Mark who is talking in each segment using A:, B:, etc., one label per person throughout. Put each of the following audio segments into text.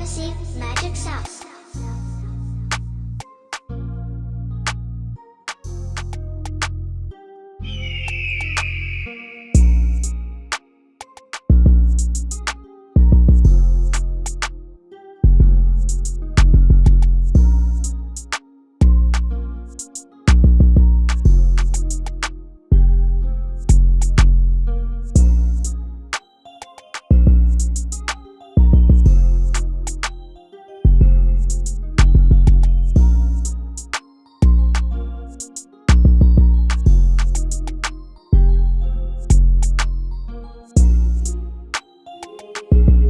A: Ramesses Magic Sauce.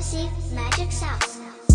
A: receive magic sounds.